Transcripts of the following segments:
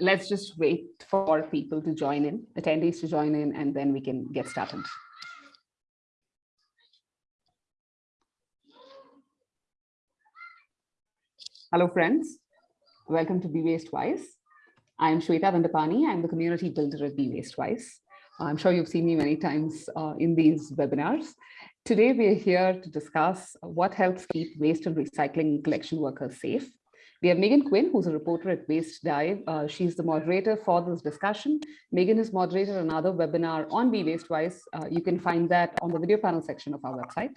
let's just wait for people to join in, attendees to join in, and then we can get started. Hello, friends. Welcome to Be Waste Wise. I'm Shweta Vandapani. I'm the community builder at Be Waste Wise. I'm sure you've seen me many times uh, in these webinars. Today, we are here to discuss what helps keep waste and recycling collection workers safe we have Megan Quinn, who's a reporter at Waste Dive. Uh, she's the moderator for this discussion. Megan has moderated another webinar on Be Waste Wise. Uh, you can find that on the video panel section of our website.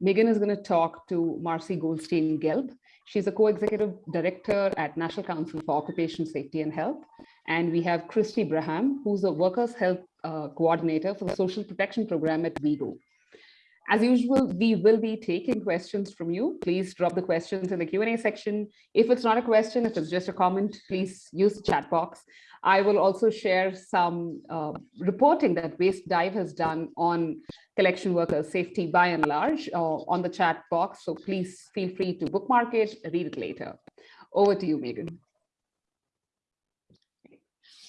Megan is going to talk to Marcy Goldstein Gelb. She's a co-executive director at National Council for Occupational Safety and Health. And we have Christy Braham, who's the Workers' Health uh, Coordinator for the Social Protection Program at WIEGO. As usual, we will be taking questions from you. Please drop the questions in the Q&A section. If it's not a question, if it's just a comment, please use the chat box. I will also share some uh, reporting that Waste Dive has done on collection workers safety by and large uh, on the chat box. So please feel free to bookmark it, read it later. Over to you, Megan.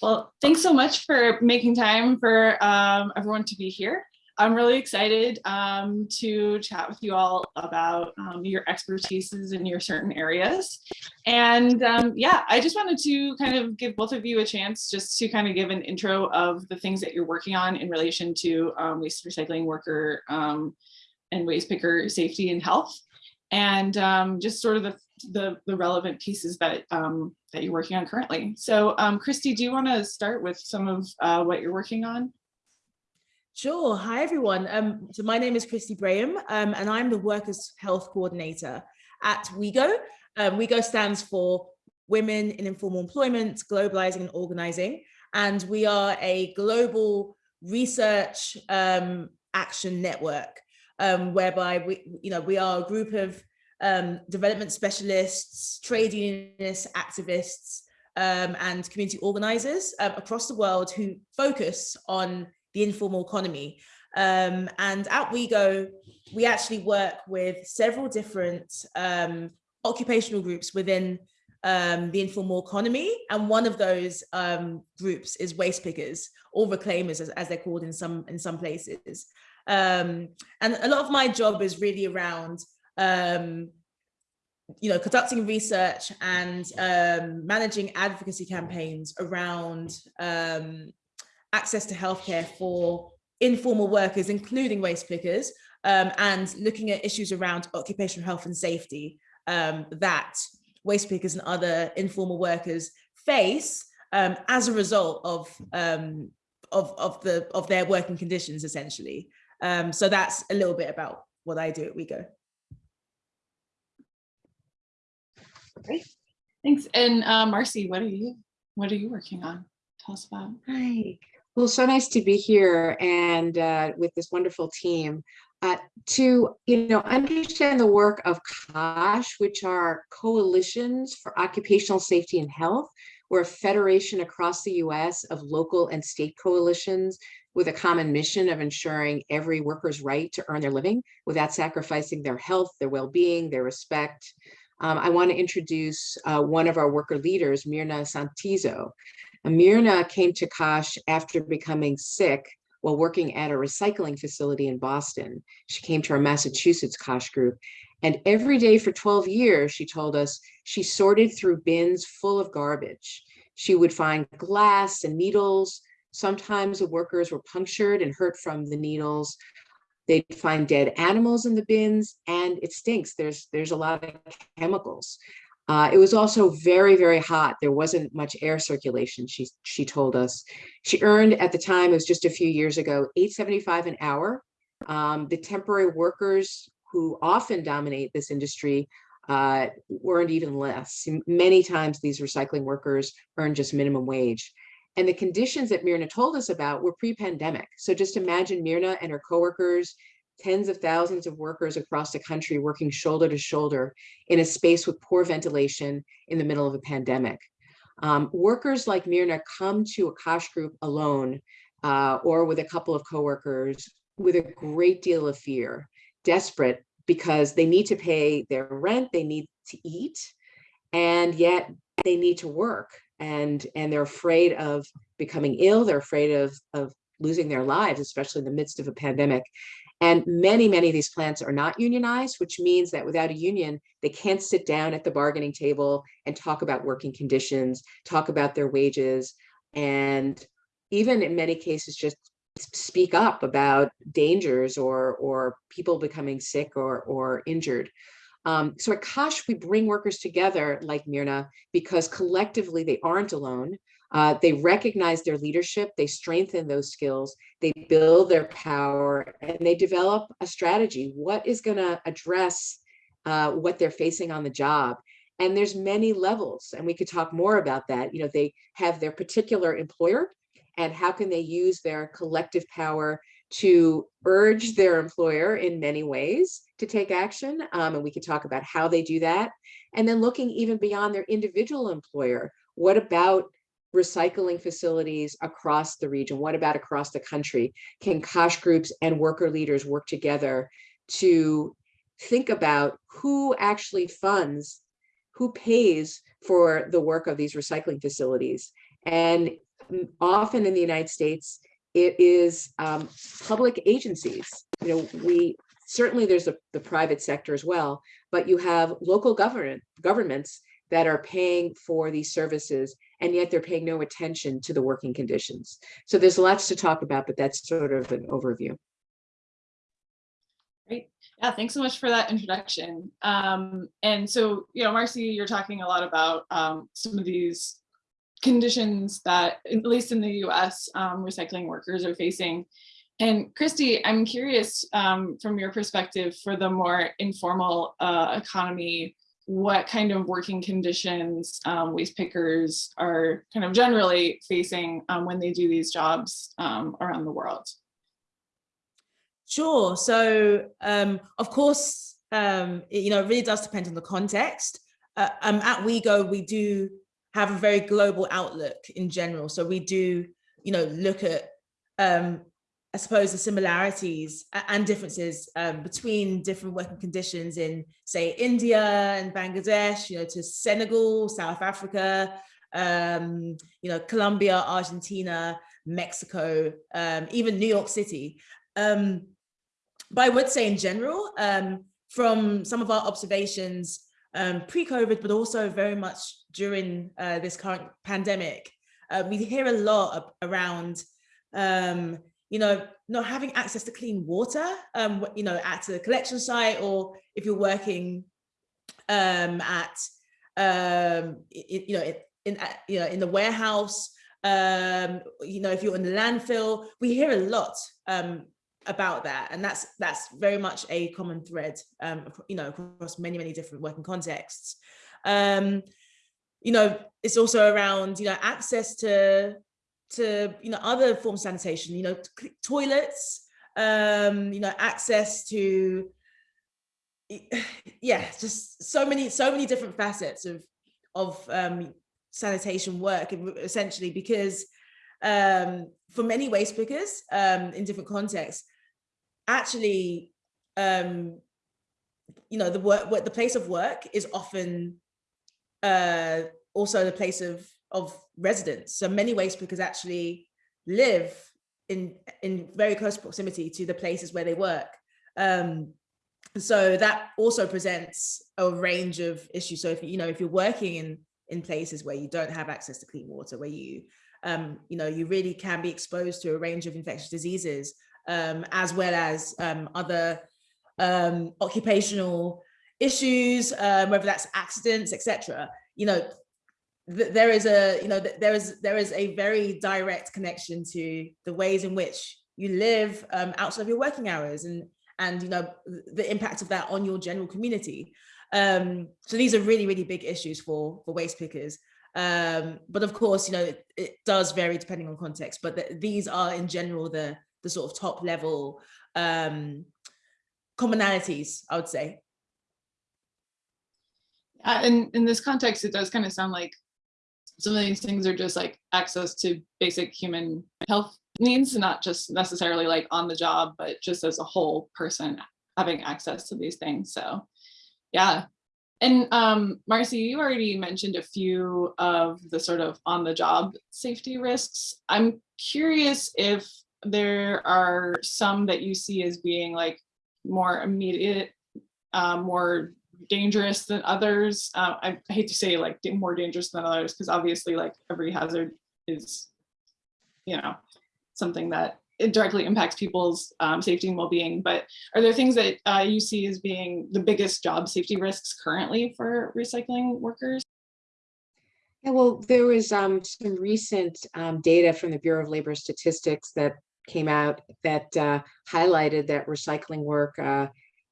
Well, thanks so much for making time for um, everyone to be here. I'm really excited um, to chat with you all about um, your expertises in your certain areas. And um, yeah, I just wanted to kind of give both of you a chance just to kind of give an intro of the things that you're working on in relation to um, waste recycling worker um, and waste picker safety and health. And um, just sort of the, the, the relevant pieces that, that you're working on currently. So Christy, do you want to start with some of uh, what you're working on? Sure. Hi, everyone. Um, so my name is Christy Braham, um, and I'm the Workers' Health Coordinator at WIEGO. Um, WIEGO stands for Women in Informal Employment, Globalizing and Organizing. And we are a global research um, action network, um, whereby we, you know, we are a group of um, development specialists, trade unionists, activists, and community organizers across the world who focus on the informal economy. Um, and at WIEGO, we actually work with several different um, occupational groups within um, the informal economy. And one of those um, groups is waste pickers or reclaimers, as, as, they're called in some, in some places. Um, and a lot of my job is really around um, you know, conducting research and managing advocacy campaigns around access to healthcare for informal workers, including waste pickers, um, and looking at issues around occupational health and safety um, that waste pickers and other informal workers face um, as a result of, um, of, of, the, of their working conditions, essentially. Um, so that's a little bit about what I do at WIEGO. Great, thanks. And uh, Marcy, what are you, what are you working on? Tell us about. Hi, well, so nice to be here and uh, with this wonderful team. Uh, to you know understand the work of COSH, which are coalitions for occupational safety and health. We're a federation across the US of local and state coalitions with a common mission of ensuring every worker's right to earn their living without sacrificing their health, their well-being, their respect. Um, I want to introduce uh, one of our worker leaders, Mirna Santizo. Amirna came to COSH after becoming sick while working at a recycling facility in Boston. She came to our Massachusetts COSH group. And every day for 12 years, she told us, she sorted through bins full of garbage. She would find glass and needles. Sometimes the workers were punctured and hurt from the needles. They'd find dead animals in the bins and it stinks. There's, there's a lot of chemicals. Uh, it was also very, very hot. There wasn't much air circulation, she, she told us. She earned at the time, it was just a few years ago, 875 an hour. Um, the temporary workers who often dominate this industry uh, earned even less. Many times these recycling workers earn just minimum wage. And the conditions that Mirna told us about were pre-pandemic. So just imagine Mirna and her coworkers tens of thousands of workers across the country working shoulder to shoulder in a space with poor ventilation in the middle of a pandemic. Um, workers like Mirna come to a COSH group alone uh, or with a couple of coworkers with a great deal of fear, desperate because they need to pay their rent, they need to eat, and yet they need to work and and they're afraid of becoming ill they're afraid of of losing their lives especially in the midst of a pandemic and many many of these plants are not unionized which means that without a union they can't sit down at the bargaining table and talk about working conditions talk about their wages and even in many cases just speak up about dangers or or people becoming sick or or injured um, so at COSH, we bring workers together like Mirna because collectively they aren't alone. Uh, they recognize their leadership, they strengthen those skills, they build their power, and they develop a strategy. What is going to address uh, what they're facing on the job? And there's many levels, and we could talk more about that. You know, they have their particular employer, and how can they use their collective power to urge their employer in many ways to take action. Um, and we could talk about how they do that. And then looking even beyond their individual employer, what about recycling facilities across the region? What about across the country? Can COSH groups and worker leaders work together to think about who actually funds, who pays for the work of these recycling facilities? And often in the United States, it is um, public agencies. You know, we certainly there's a, the private sector as well, but you have local government governments that are paying for these services, and yet they're paying no attention to the working conditions. So there's lots to talk about, but that's sort of an overview. Great. Yeah, thanks so much for that introduction. Um, and so, you know, Marcy, you're talking a lot about um, some of these conditions that, at least in the US, um, recycling workers are facing. And Christy, I'm curious um, from your perspective for the more informal uh, economy, what kind of working conditions um, waste pickers are kind of generally facing um, when they do these jobs um, around the world? Sure. So, um, of course, um, it, you know, it really does depend on the context. Uh, um, at WIEGO, we do have a very global outlook in general. So we do, you know, look at, I suppose, the similarities and differences um, between different working conditions in, say, India and Bangladesh, you know, to Senegal, South Africa, um, you know, Colombia, Argentina, Mexico, um, even New York City. Um, but I would say in general, um, from some of our observations um, pre-COVID, but also very much during uh, this current pandemic, uh, we hear a lot around, um, you know, not having access to clean water, um, you know, at a collection site, or if you're working um, at, um, it, you know, in, in, you know, in the warehouse, um, you know, if you're in the landfill, we hear a lot um, about that. And that's that's very much a common thread um you know across many many different working contexts. Um you know it's also around you know access to to you know other forms of sanitation you know toilets um you know access to yeah just so many so many different facets of of um sanitation work essentially because um for many waste pickers um in different contexts actually, um, you know, the work, what the place of work is often uh, also the place of of residence. So many waste pickers actually live in in very close proximity to the places where they work. Um, so that also presents a range of issues. So if you know if you're working in in places where you don't have access to clean water, where you um, you know you really can be exposed to a range of infectious diseases um, as well as um, other um, occupational issues, um, whether that's accidents, etc. You know, there is a you know there is there is a very direct connection to the ways in which you live um, outside of your working hours and and you know the impact of that on your general community. Um, so these are really really big issues for for waste pickers. Um, but of course, you know, it, it does vary depending on context, but the, these are in general the the sort of top level um, commonalities, I would say. Uh, and in this context, it does kind of sound like some of these things are just like access to basic human health needs, not just necessarily like on the job, but just as a whole person having access to these things. So yeah, And um, Marcy, you already mentioned a few of the sort of on the job safety risks. I'm curious if there are some that you see as being like more immediate, uh, more dangerous than others. Uh, I hate to say like more dangerous than others because obviously like every hazard is, you know, something that it directly impacts people's um, safety and well-being. But are there things that uh, you see as being the biggest job safety risks currently for recycling workers? Yeah, well, there was um, some recent um, data from the Bureau of Labor Statistics that came out that uh, highlighted that recycling work uh,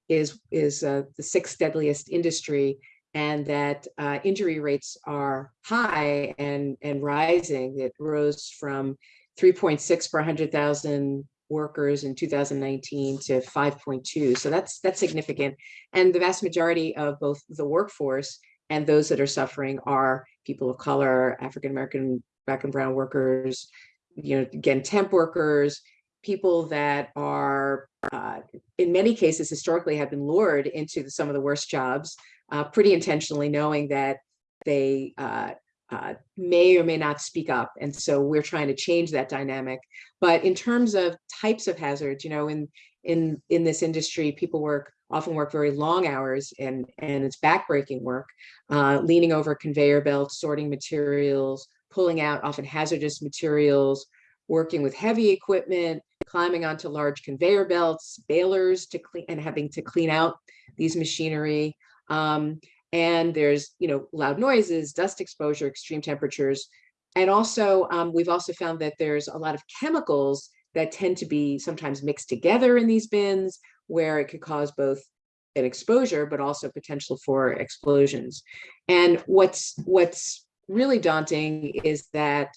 is is uh, the sixth deadliest industry, and that uh, injury rates are high and and rising. It rose from 3.6 per 100,000 workers in 2019 to 5.2. So that's that's significant. And the vast majority of both the workforce and those that are suffering are people of color, African American, black and brown workers, you know, again, temp workers, people that are uh, in many cases historically have been lured into some of the worst jobs uh, pretty intentionally knowing that they uh, uh, may or may not speak up. And so we're trying to change that dynamic. But in terms of types of hazards, you know, in in in this industry, people work often work very long hours and and it's backbreaking work, uh, leaning over conveyor belts, sorting materials, pulling out often hazardous materials, working with heavy equipment, climbing onto large conveyor belts, balers to clean and having to clean out these machinery. Um, and there's you know loud noises dust exposure extreme temperatures and also um, we've also found that there's a lot of chemicals that tend to be sometimes mixed together in these bins where it could cause both an exposure but also potential for explosions and what's what's really daunting is that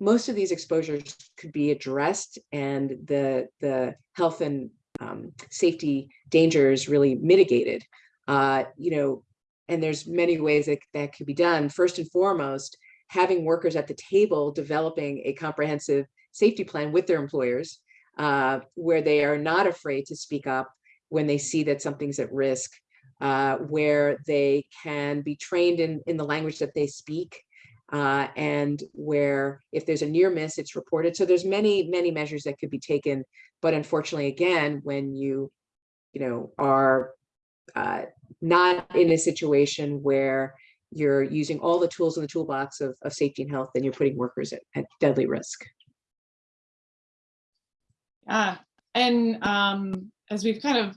most of these exposures could be addressed and the the health and um, safety dangers really mitigated uh, you know and there's many ways that, that could be done. First and foremost, having workers at the table developing a comprehensive safety plan with their employers uh, where they are not afraid to speak up when they see that something's at risk, uh, where they can be trained in, in the language that they speak, uh, and where if there's a near miss, it's reported. So there's many, many measures that could be taken. But unfortunately, again, when you, you know, are uh, not in a situation where you're using all the tools in the toolbox of, of safety and health, then you're putting workers at, at deadly risk. Yeah, and um, as we've kind of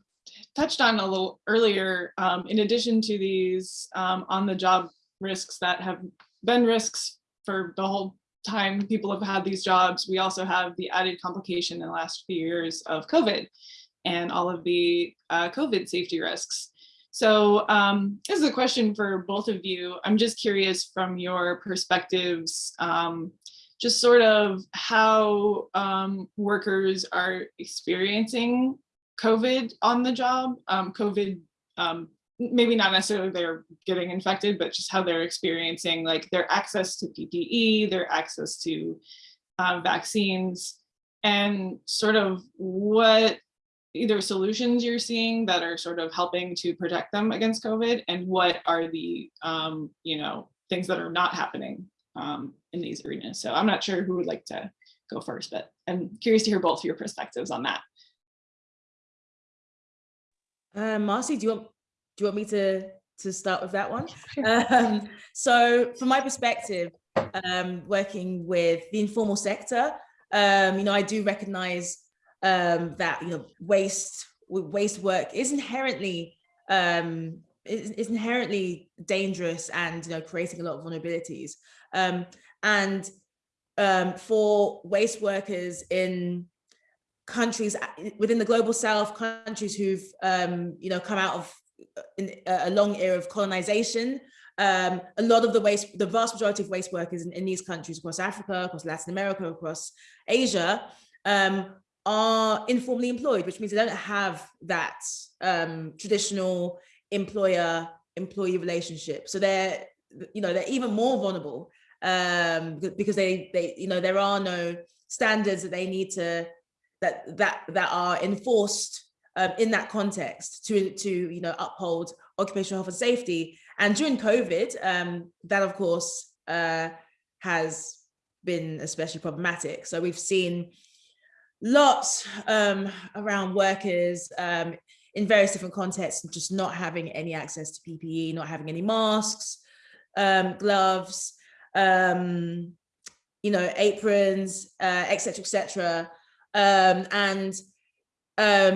touched on a little earlier, um, in addition to these um, on-the-job risks that have been risks for the whole time people have had these jobs, we also have the added complication in the last few years of COVID and all of the uh, COVID safety risks. So um, this is a question for both of you. I'm just curious from your perspectives, um, just sort of how um, workers are experiencing COVID on the job, um, COVID, um, maybe not necessarily they're getting infected, but just how they're experiencing like their access to PPE, their access to uh, vaccines, and sort of what either solutions you're seeing that are sort of helping to protect them against COVID and what are the, um, you know, things that are not happening um, in these arenas. So I'm not sure who would like to go first, but I'm curious to hear both your perspectives on that. Uh, Marcy, do you want do you want me to to start with that one? Um, so from my perspective, um, working with the informal sector, um, you know, I do recognize um, that you know waste waste work is inherently um, is, is, inherently dangerous and you know creating a lot of vulnerabilities. Um, and um, for waste workers in countries uh, within the global south, countries who've um, you know come out of in a long era of colonization, um, a lot of the waste, the vast majority of waste workers in, in, these countries across Africa, across Latin America, across Asia, um, are informally employed, which means they don't have that um, traditional employer employee relationship. So they're, you know, they're even more vulnerable um, because they, they, you know, there are no standards that they need to, that, that, that are enforced um, in that context to, to, you know, uphold occupational health and safety. And during COVID, um, that of course uh, has been especially problematic. So we've seen lots um, around workers um, in various different contexts, just not having any access to PPE, not having any masks, um, gloves, um, you know, aprons, uh, etc. et. Um, and,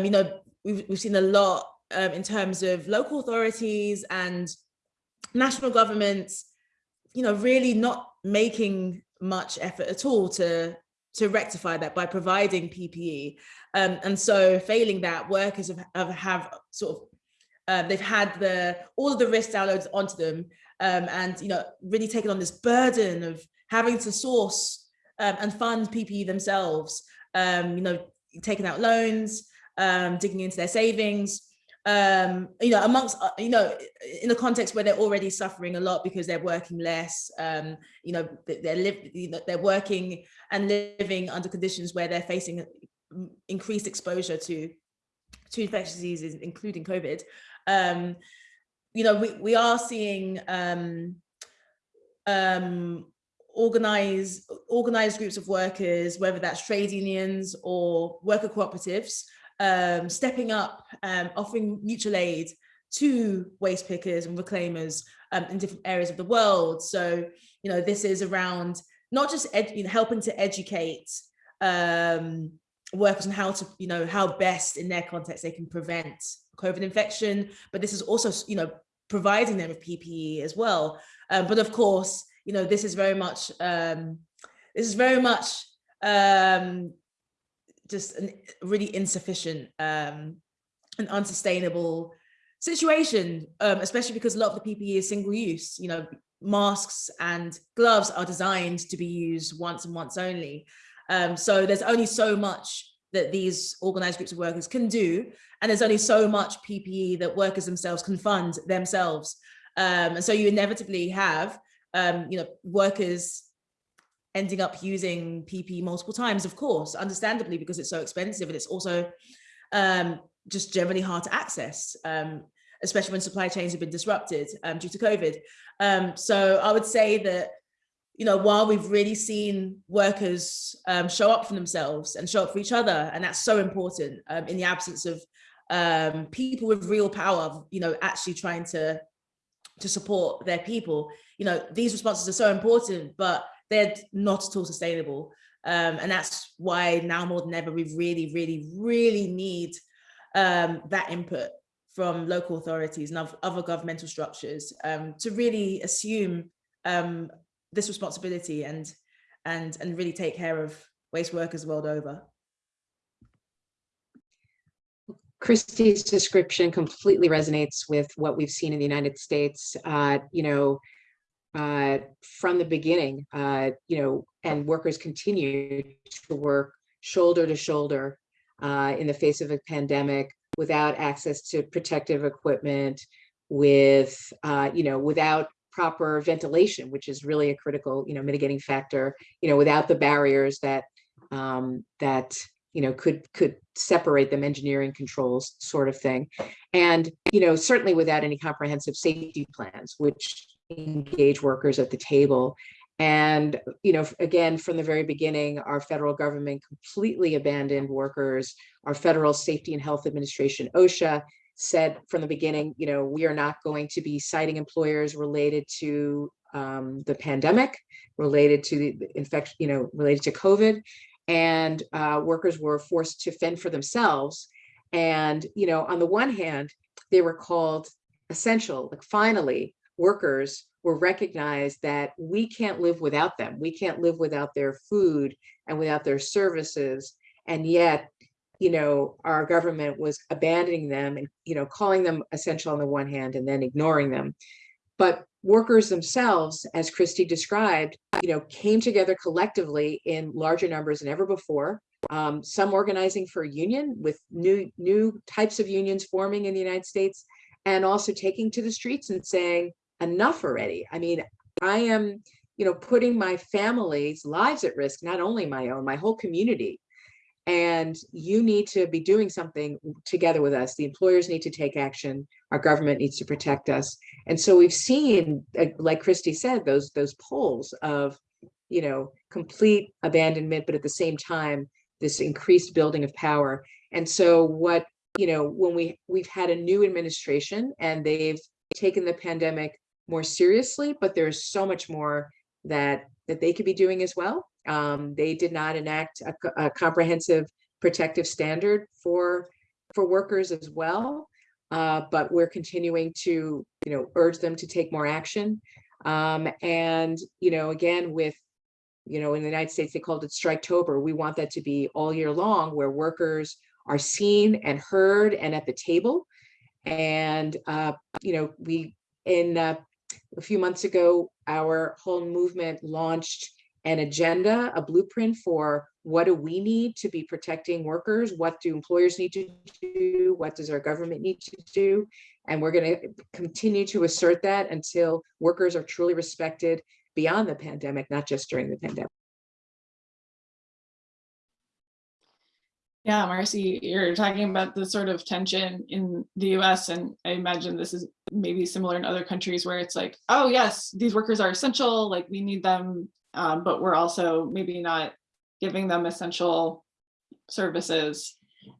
you know, we've, we've seen a lot um, in terms of local authorities and national governments, you know, really not making much effort at all to to rectify that by providing PPE. Um, and so failing that, workers have, have, have sort of, uh, they've had the all of the risk downloads onto them um, and, you know, really taken on this burden of having to source um, and fund PPE themselves, um, you know, taking out loans, um, digging into their savings, um, you know, amongst, uh, you know, in a context where they're already suffering a lot because they're working less, um, you know, they're, you know, they're working and living under conditions where they're facing increased exposure to, to infectious diseases, including COVID. Um, you know, we, we are seeing um, um, organized, organized groups of workers, whether that's trade unions or worker cooperatives, um, stepping up, um, offering mutual aid to waste pickers and reclaimers um, in different areas of the world. So, you know, this is around not just you know, helping to educate um, workers on how to, you know, how best in their context they can prevent COVID infection, but this is also, you know, providing them with PPE as well. Um, but of course, you know, this is very much, um, this is very much um, just a really insufficient um, and unsustainable situation, um, especially because a lot of the PPE is single use, you know, masks and gloves are designed to be used once and once only. Um, so there's only so much that these organized groups of workers can do. And there's only so much PPE that workers themselves can fund themselves. Um, and so you inevitably have, um, you know, workers ending up using PP multiple times, of course, understandably, because it's so expensive and it's also um, just generally hard to access, um, especially when supply chains have been disrupted um, due to COVID. Um, so I would say that, you know, while we've really seen workers um, show up for themselves and show up for each other, and that's so important um, in the absence of people with real power, you know, actually trying to to support their people, you know, these responses are so important, but they're not at all sustainable. Um, and that's why now more than ever, we really, really, really need um, that input from local authorities and other governmental structures um, to really assume um, this responsibility and, and, and really take care of waste workers world over. Christy's description completely resonates with what we've seen in the United States. Uh, you know, uh, from the beginning, uh, you know, and workers continue to work shoulder to shoulder uh, in the face of a pandemic without access to protective equipment, with, uh, you know, without proper ventilation, which is really a critical, you know, mitigating factor, you know, without the barriers that, um, that, you know, could could separate them, engineering controls sort of thing. And, you know, certainly without any comprehensive safety plans, which engage workers at the table. And, you know, again, from the very beginning, our federal government completely abandoned workers. Our Federal Safety and Health Administration, OSHA, said from the beginning, you know, we are not going to be citing employers related to um, the pandemic, related to the infection, you know, related to COVID. And uh, workers were forced to fend for themselves. And, you know, on the one hand, they were called essential, like finally, workers were recognized that we can't live without them. We can't live without their food and without their services. And yet, you know, our government was abandoning them and, you know, calling them essential on the one hand and then ignoring them. But workers themselves, as Christy described, you know, came together collectively in larger numbers than ever before. Um, some organizing for a union with new new types of unions forming in the United States, and also taking to the streets and saying, enough already. I mean, I am, you know, putting my family's lives at risk, not only my own, my whole community. And you need to be doing something together with us. The employers need to take action. Our government needs to protect us. And so we've seen, uh, like Christy said, those those polls of, you know, complete abandonment, but at the same time, this increased building of power. And so what, you know, when we we've had a new administration and they've taken the pandemic more seriously, but there's so much more that that they could be doing as well. Um, they did not enact a, a comprehensive protective standard for for workers as well. Uh, but we're continuing to, you know, urge them to take more action. Um, and, you know, again, with, you know, in the United States, they called it Striketober. We want that to be all year long where workers are seen and heard and at the table. And, uh, you know, we, in uh, a few months ago, our whole movement launched an agenda, a blueprint for what do we need to be protecting workers? What do employers need to do? What does our government need to do? And we're going to continue to assert that until workers are truly respected beyond the pandemic, not just during the pandemic. Yeah, Marcy, you're talking about the sort of tension in the US, and I imagine this is maybe similar in other countries where it's like, oh, yes, these workers are essential, like we need them, um, but we're also maybe not giving them essential services.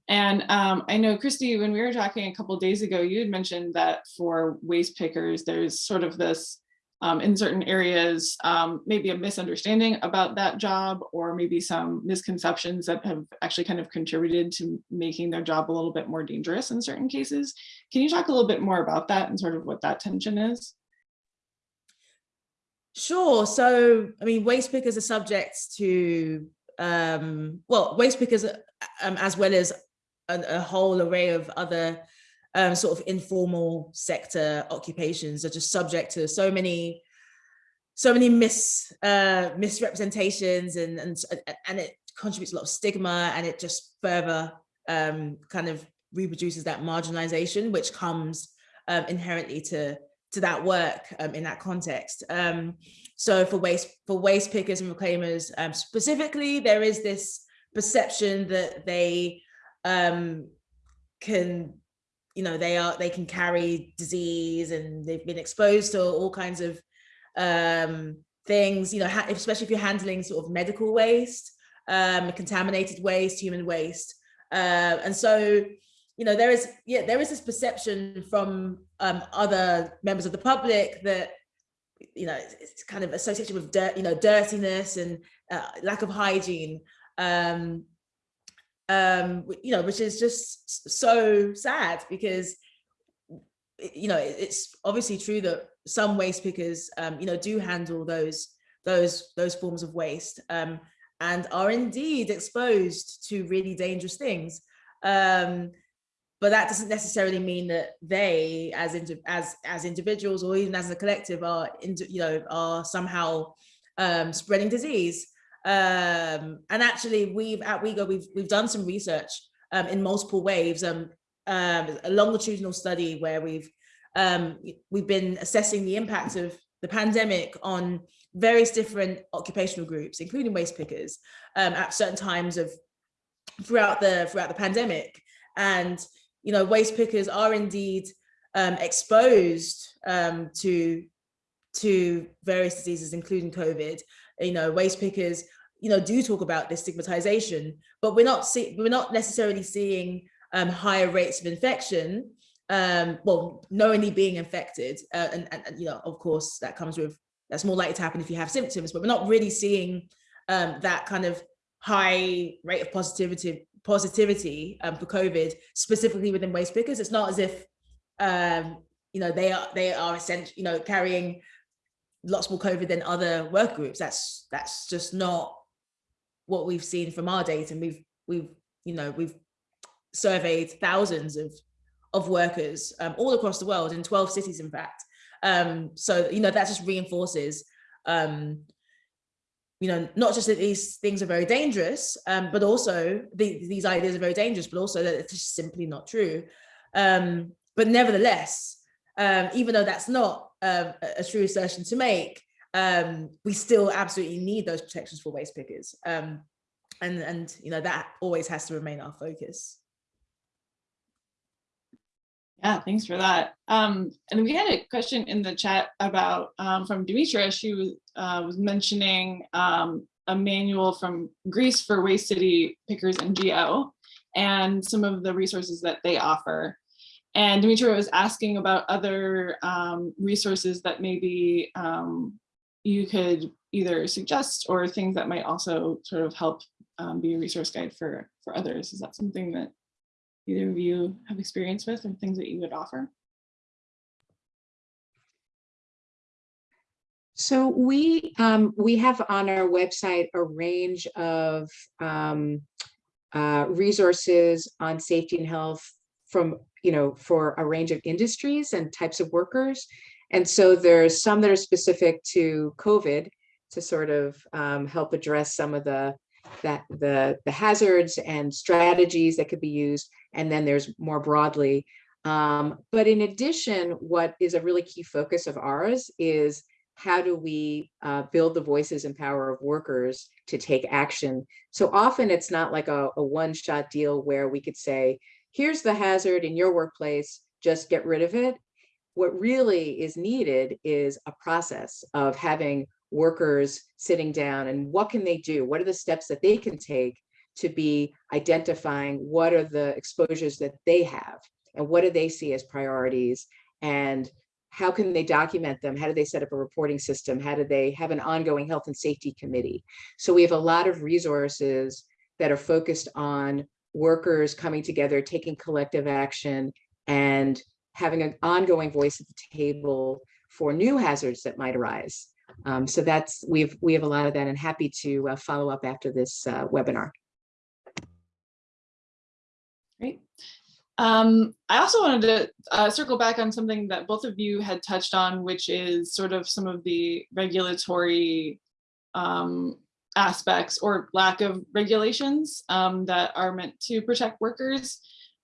And um, I know, Christy, when we were talking a couple days ago, you had mentioned that for waste pickers, there's sort of this um, in certain areas, um, maybe a misunderstanding about that job or maybe some misconceptions that have actually kind of contributed to making their job a little bit more dangerous in certain cases. Can you talk a little bit more about that and sort of what that tension is? Sure. So, I mean, waste pickers are subject to, um, well, waste pickers, um, as well as a, a whole array of other um, sort of informal sector occupations are just subject to so many, so many mis uh, misrepresentations, and and and it contributes a lot of stigma, and it just further um, kind of reproduces that marginalization, which comes um, inherently to to that work um, in that context. Um, so for waste for waste pickers and reclaimers um, specifically, there is this perception that they um, can, you know, they are they can carry disease and they've been exposed to all kinds of um, things, you know, especially if you're handling sort of medical waste, um, contaminated waste, human waste. Uh, and so you know, there is, yeah, there is this perception from um, other members of the public that, you know, it's kind of associated with dirt, you know, dirtiness and uh, lack of hygiene, um, um, you know, which is just so sad because, you know, it's obviously true that some waste pickers, um, you know, do handle those those those forms of waste um, and are indeed exposed to really dangerous things. Um, but that doesn't necessarily mean that they as as as individuals or even as a collective are you know are somehow um, spreading disease um, and actually we've at WIEGO we've we've done some research um, in multiple waves um, um, a longitudinal study where we've um, we've been assessing the impact of the pandemic on various different occupational groups including waste pickers um, at certain times of throughout the throughout the pandemic and you know, waste pickers are indeed um, exposed um, to to various diseases, including COVID. You know, waste pickers, you know, do talk about this stigmatization, but we're not see we're not necessarily seeing um, higher rates of infection. Um, well, knowingly being infected, uh, and, and, and you know, of course, that comes with that's more likely to happen if you have symptoms, but we're not really seeing um, that kind of high rate of positivity positivity um, for COVID, specifically within waste pickers. It's not as if, um, you know, they are they are essentially, you know, carrying lots more COVID than other work groups. That's that's just not what we've seen from our data. And we've we've you know we've surveyed thousands of of workers um, all across the world in 12 cities, in fact. Um, so you know that just reinforces um, you know, not just that these things are very dangerous, um, but also the, these ideas are very dangerous, but also that it's just simply not true. Um, but nevertheless, um, even though that's not uh, a true assertion to make, um, we still absolutely need those protections for waste pickers. Um, and and you know that always has to remain our focus. Yeah, thanks for that. Um, and we had a question in the chat about um, from Demetra. She was uh, was mentioning um, a manual from Greece for Waste City Pickers NGO and some of the resources that they offer. And Dimitra was asking about other um, resources that maybe um, you could either suggest or things that might also sort of help um, be a resource guide for, for others. Is that something that either of you have experience with or things that you would offer? So we um, we have on our website a range of um, uh, resources on safety and health from you know for a range of industries and types of workers. And so there's some that are specific to COVID to sort of um, help address some of the that the the hazards and strategies that could be used. And then there's more broadly. Um, but in addition, what is a really key focus of ours is how do we uh, build the voices and power of workers to take action? So often it's not like a, a one-shot deal where we could say, here's the hazard in your workplace, just get rid of it. What really is needed is a process of having workers sitting down and what can they do? What are the steps that they can take to be identifying what are the exposures that they have and what do they see as priorities and how can they document them? How do they set up a reporting system? How do they have an ongoing health and safety committee? So we have a lot of resources that are focused on workers coming together, taking collective action and having an ongoing voice at the table for new hazards that might arise. Um, so that's, we've, we have a lot of that and happy to uh, follow up after this uh, webinar. Great. Um, I also wanted to uh, circle back on something that both of you had touched on, which is sort of some of the regulatory um, aspects or lack of regulations um, that are meant to protect workers.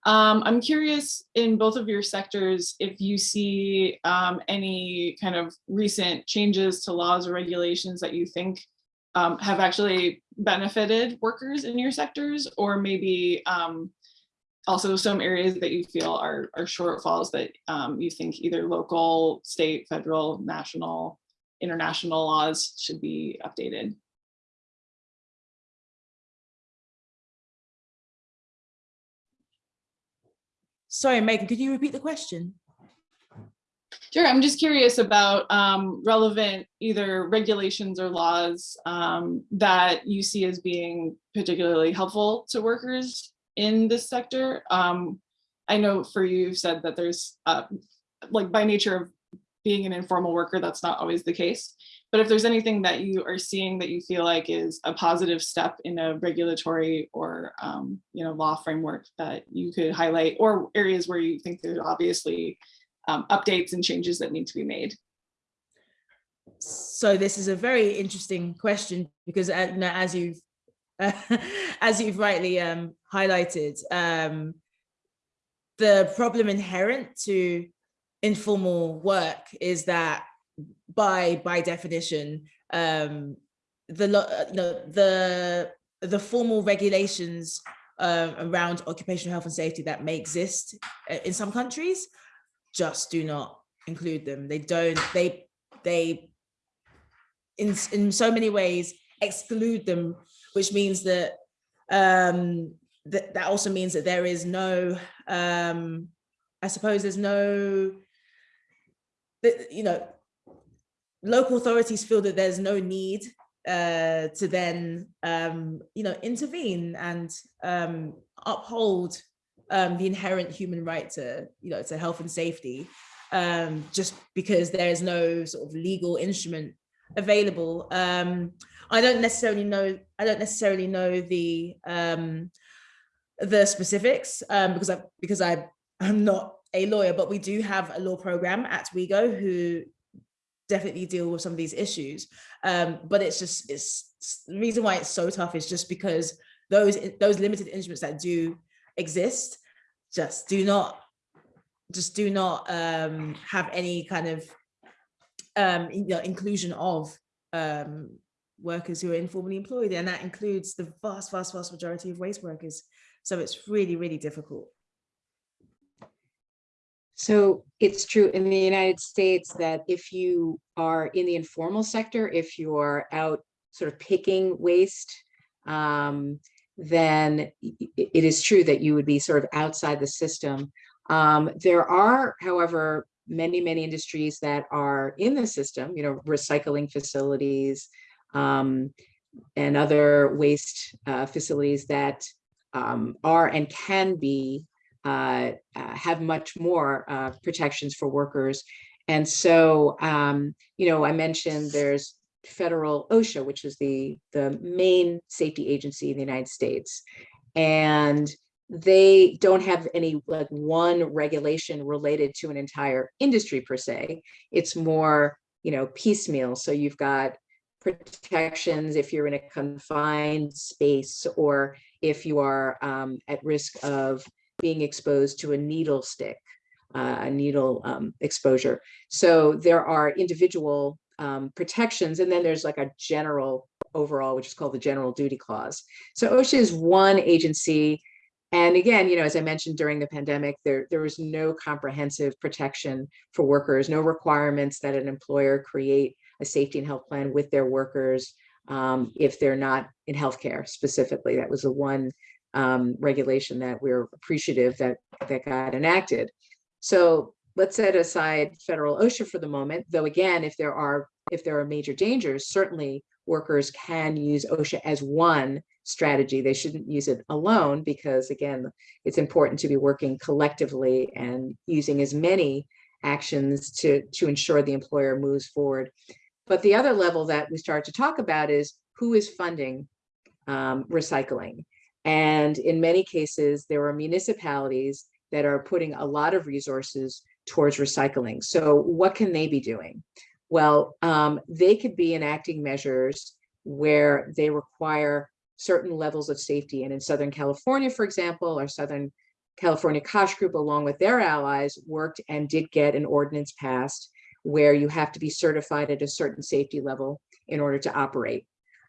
Um, I'm curious in both of your sectors if you see um, any kind of recent changes to laws or regulations that you think um, have actually benefited workers in your sectors or maybe um, also some areas that you feel are, are shortfalls that um, you think either local, state, federal, national, international laws should be updated. Sorry, Megan, could you repeat the question? Sure, I'm just curious about um, relevant either regulations or laws um, that you see as being particularly helpful to workers in this sector. Um, I know for you, you've said that there's uh, like by nature of being an informal worker, that's not always the case. But if there's anything that you are seeing that you feel like is a positive step in a regulatory or um, you know law framework that you could highlight or areas where you think there's obviously um, updates and changes that need to be made. So this is a very interesting question because uh, as you've uh, as you've rightly um, highlighted, um, the problem inherent to informal work is that by by definition, um, the you know the the formal regulations uh, around occupational health and safety that may exist uh, in some countries just do not include them. They don't. They they in in so many ways exclude them, which means that um, that that also means that there is no um, I suppose there's no you know local authorities feel that there's no need uh, to then, um, you know, intervene and um, uphold um, the inherent human right to, you know, to health and safety, um, just because there is no sort of legal instrument available. Um, I don't necessarily know. I don't necessarily know the the specifics because I because I am not a lawyer, but we do have a law program at WIEGO who definitely deal with some of these issues. Um, but it's just, it's the reason why it's so tough is just because those, those limited instruments that do exist just do not, just do not um, have any kind of um, you know, inclusion of um, workers who are informally employed, and that includes the vast, vast, vast majority of waste workers. So it's really, really difficult. So it's true in the United States that if you are in the informal sector, if you're out sort of picking waste, um, then it is true that you would be sort of outside the system. Um, there are, however, many, many industries that are in the system, you know, recycling facilities um, and other waste uh, facilities that um, are and can be uh, uh, have much more uh, protections for workers. And so, um, you know, I mentioned there's federal OSHA, which is the, the main safety agency in the United States. And they don't have any like one regulation related to an entire industry per se. It's more, you know, piecemeal. So you've got protections if you're in a confined space or if you are um, at risk of being exposed to a needle stick, uh, a needle um, exposure. So there are individual um, protections, and then there's like a general overall, which is called the general duty clause. So OSHA is one agency. And again, you know, as I mentioned during the pandemic, there, there was no comprehensive protection for workers, no requirements that an employer create a safety and health plan with their workers um, if they're not in healthcare specifically. That was the one um, regulation that we're appreciative that that got enacted. So let's set aside federal OSHA for the moment, though again, if there are if there are major dangers, certainly workers can use OSHA as one strategy. They shouldn't use it alone because again, it's important to be working collectively and using as many actions to, to ensure the employer moves forward. But the other level that we start to talk about is who is funding um, recycling. And in many cases, there are municipalities that are putting a lot of resources towards recycling. So what can they be doing? Well, um, they could be enacting measures where they require certain levels of safety. And in Southern California, for example, our Southern California COSH Group, along with their allies, worked and did get an ordinance passed where you have to be certified at a certain safety level in order to operate.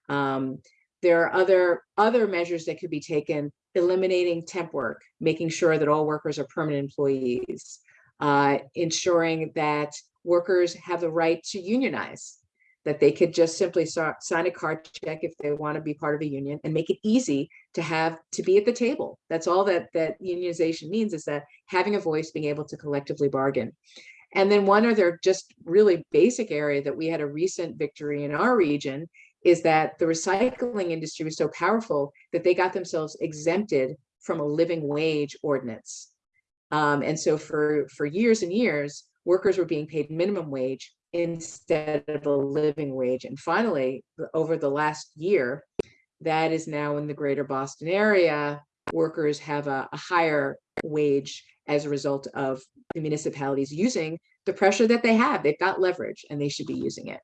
Um, there are other, other measures that could be taken, eliminating temp work, making sure that all workers are permanent employees, uh, ensuring that workers have the right to unionize, that they could just simply sign a card check if they want to be part of a union and make it easy to have to be at the table. That's all that that unionization means is that having a voice, being able to collectively bargain. And then one other just really basic area that we had a recent victory in our region is that the recycling industry was so powerful that they got themselves exempted from a living wage ordinance. Um, and so for, for years and years, workers were being paid minimum wage instead of a living wage. And finally, over the last year, that is now in the greater Boston area, workers have a, a higher wage as a result of the municipalities using the pressure that they have. They've got leverage and they should be using it.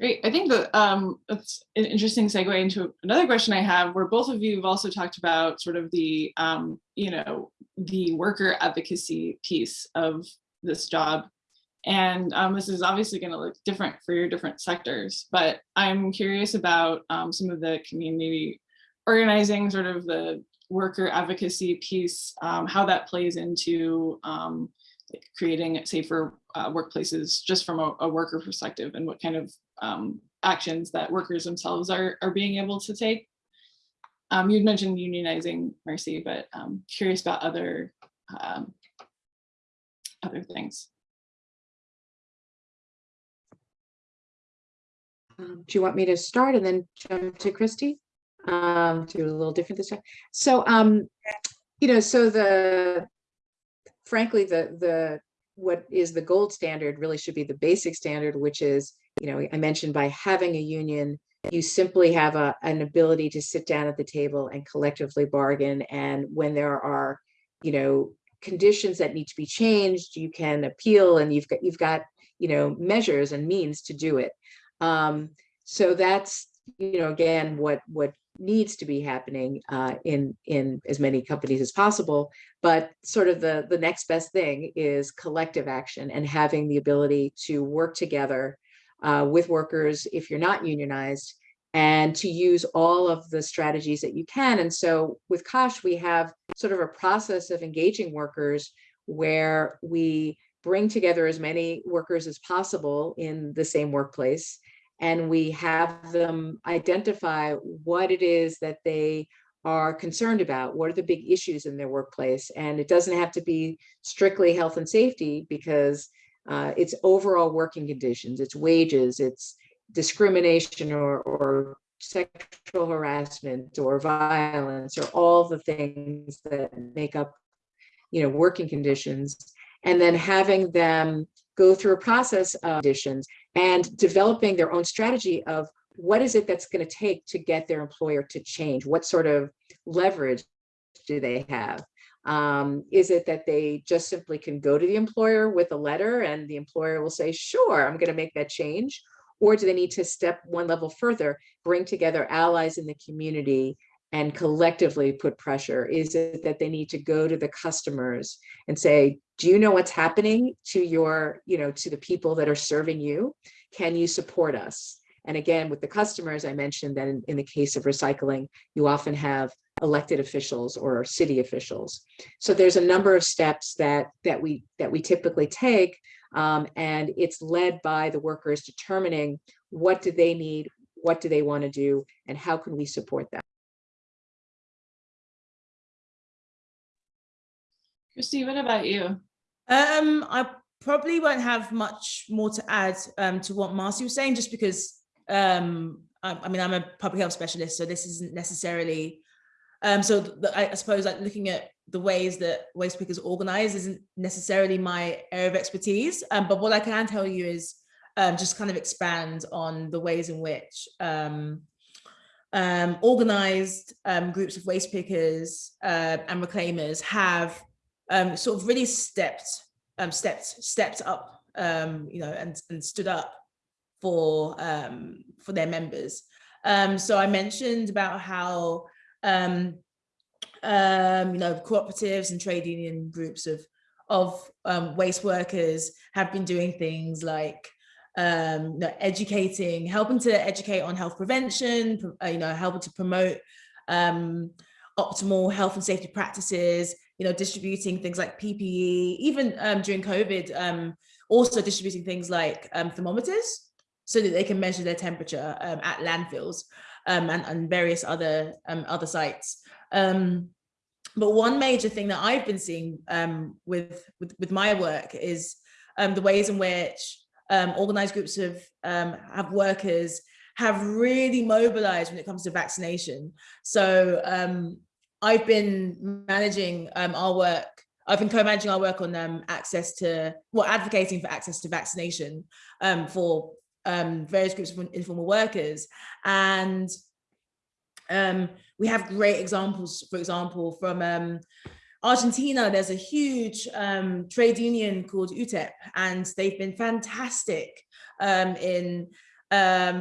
Great. I think that um, that's an interesting segue into another question I have, where both of you have also talked about sort of the, um, you know, the worker advocacy piece of this job. And um, this is obviously going to look different for your different sectors, but I'm curious about um, some of the community organizing, sort of the worker advocacy piece, um, how that plays into um, creating safer uh, workplaces just from a, a, worker perspective and what kind of um, actions that workers themselves are, are being able to take. Um, you'd mentioned unionizing, Marcy, but I'm curious about other, um, other things. Um, do you want me to start and then jump to Christy? Um, do a little different this time. So, um, you know, so the, frankly, the, the, what is the gold standard really should be the basic standard, which is, you know, I mentioned by having a union, you simply have a, an ability to sit down at the table and collectively bargain. And when there are, you know, conditions that need to be changed, you can appeal and you've got, you've got, you know, measures and means to do it. Um, so that's, you know, again, what, what needs to be happening uh, in in as many companies as possible. But sort of the the next best thing is collective action and having the ability to work together uh, with workers if you're not unionized and to use all of the strategies that you can. And so with COSH, we have sort of a process of engaging workers where we bring together as many workers as possible in the same workplace and we have them identify what it is that they are concerned about. What are the big issues in their workplace? And it doesn't have to be strictly health and safety because uh, it's overall working conditions, it's wages, it's discrimination or, or sexual harassment or violence or all the things that make up you know working conditions and then having them go through a process of conditions and developing their own strategy of what is it that's going to take to get their employer to change? What sort of leverage do they have? Um, is it that they just simply can go to the employer with a letter and the employer will say, sure, I'm going to make that change? Or do they need to step one level further, bring together allies in the community and collectively put pressure? Is it that they need to go to the customers and say, do you know what's happening to your, you know, to the people that are serving you? Can you support us? And again, with the customers, I mentioned that in, in the case of recycling, you often have elected officials or city officials. So there's a number of steps that that we that we typically take, um, and it's led by the workers determining what do they need, what do they want to do, and how can we support them. Christy, what about you? Um, I probably won't have much more to add um, to what Marcy was saying, just because um, I, I, mean, I'm a public health specialist, so this isn't necessarily, um, so the, I, suppose like looking at the ways that waste pickers organize isn't necessarily my area of expertise, um, but what I can tell you is um, just kind of expand on the ways in which um, um, organized um, groups of waste pickers uh, and reclaimers have sort of really stepped, stepped, stepped up, you know, and, and stood up for for their members. So I mentioned about how um, um, you know cooperatives and trade union groups of of um, waste workers have been doing things like um, you know, educating, helping to educate on health prevention, uh, you know, helping to promote um, optimal health and safety practices, you know, distributing things like PPE, even um, during COVID, um, also distributing things like um, thermometers so that they can measure their temperature um, at landfills um, and, and, various other um, other sites. but one major thing that I've been seeing with, with, with my work is the ways in which organized groups of have workers have really mobilized when it comes to vaccination. So um, I've been managing um, our work. I've been co-managing our work on um, access to, well, advocating for access to vaccination um, for um, various groups of informal workers. And um, we have great examples, for example, from um, Argentina, there's a huge trade union called UTEP, and they've been fantastic in,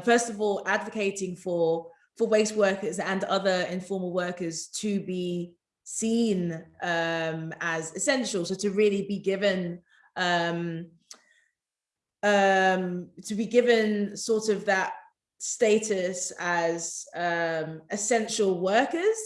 first of all, advocating for for waste workers and other informal workers to be seen um, as essential. So to really be given um, to be given sort of that status as um, essential workers.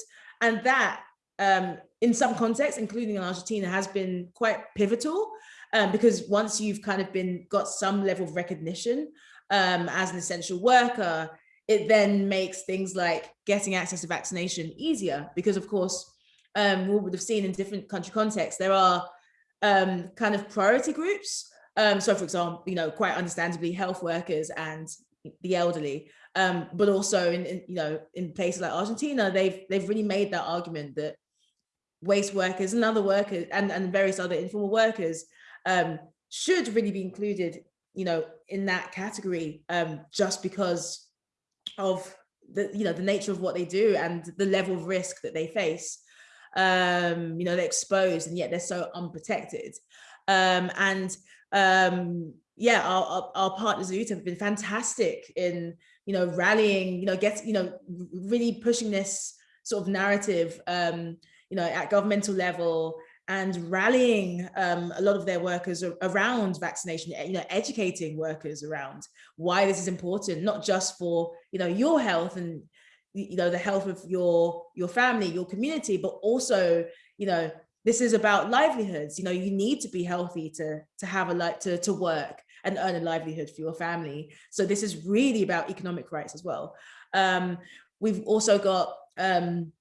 And that um, in some contexts, including in Argentina, has been quite pivotal um, because once you've kind of been got some level of recognition um, as an essential worker, it then makes things like getting access to vaccination easier because of course um, we would have seen in different country contexts there are um, kind of priority groups um, so for example you know quite understandably health workers and the elderly um, but also in, in, you know in places like Argentina they've they've really made that argument that waste workers and other workers and, and various other informal workers um, should really be included you know in that category um, just because of the you know the nature of what they do and the level of risk that they face. Um you know they're exposed and yet they're so unprotected. Um and um yeah our, our, partners at have been fantastic in you know, rallying, you know, gets, you know, really pushing this sort of narrative, um, you know, at governmental level and rallying um, a lot of their workers around vaccination, you know, educating workers around why this is important, not just for, you know, your health and, you know, the health of your, your family, your community, but also, you know, this is about livelihoods. You know, you need to be healthy to, to have a like to, to work and earn a livelihood for your family. So this is really about economic rights as well. Um, we've also got um,